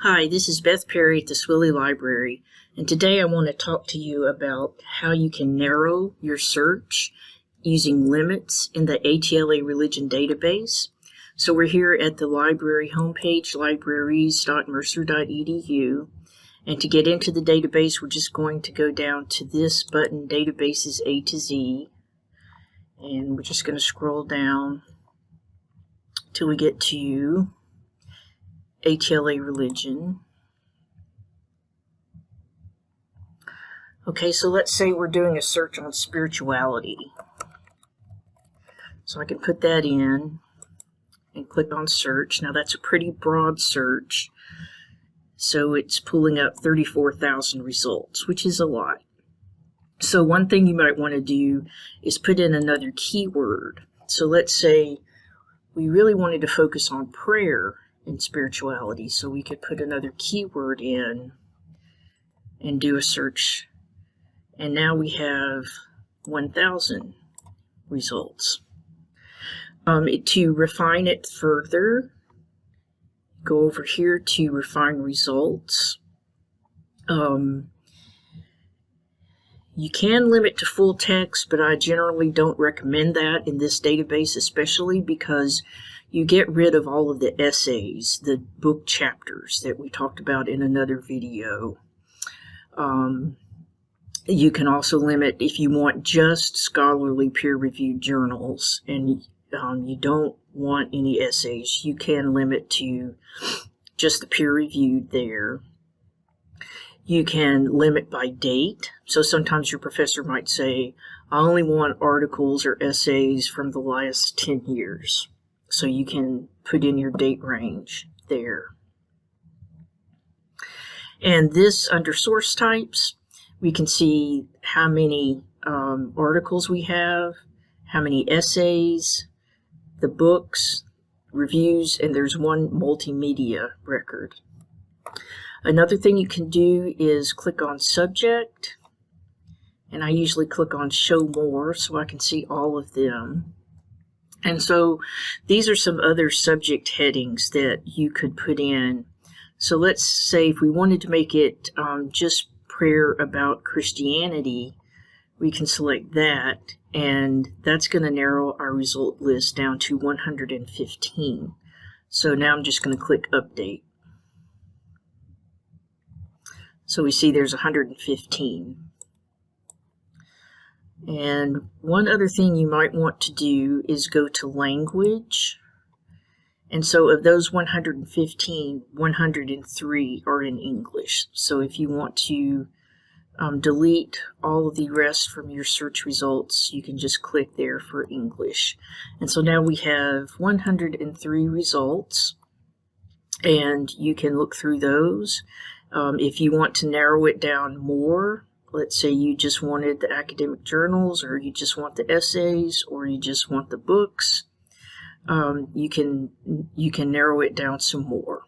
Hi, this is Beth Perry at the Swilley Library, and today I want to talk to you about how you can narrow your search using limits in the ATLA Religion Database. So we're here at the library homepage, libraries.mercer.edu, and to get into the database, we're just going to go down to this button, Databases A to Z, and we're just going to scroll down till we get to ATLA religion. Okay, so let's say we're doing a search on spirituality. So I can put that in and click on search. Now that's a pretty broad search. So it's pulling up 34,000 results, which is a lot. So one thing you might want to do is put in another keyword. So let's say we really wanted to focus on prayer in spirituality. So we could put another keyword in and do a search. And now we have 1,000 results. Um, to refine it further, go over here to refine results. Um, you can limit to full text, but I generally don't recommend that in this database, especially because you get rid of all of the essays, the book chapters that we talked about in another video. Um, you can also limit if you want just scholarly peer-reviewed journals and um, you don't want any essays, you can limit to just the peer-reviewed there. You can limit by date. So sometimes your professor might say, I only want articles or essays from the last 10 years. So you can put in your date range there. And this under source types, we can see how many um, articles we have, how many essays, the books, reviews, and there's one multimedia record. Another thing you can do is click on subject, and I usually click on show more so I can see all of them. And so these are some other subject headings that you could put in. So let's say if we wanted to make it um, just prayer about Christianity, we can select that and that's going to narrow our result list down to 115. So now I'm just going to click update. So we see there's 115. And one other thing you might want to do is go to language. And so of those 115, 103 are in English. So if you want to um, delete all of the rest from your search results, you can just click there for English. And so now we have 103 results and you can look through those. Um, if you want to narrow it down more, let's say you just wanted the academic journals or you just want the essays or you just want the books um, you can you can narrow it down some more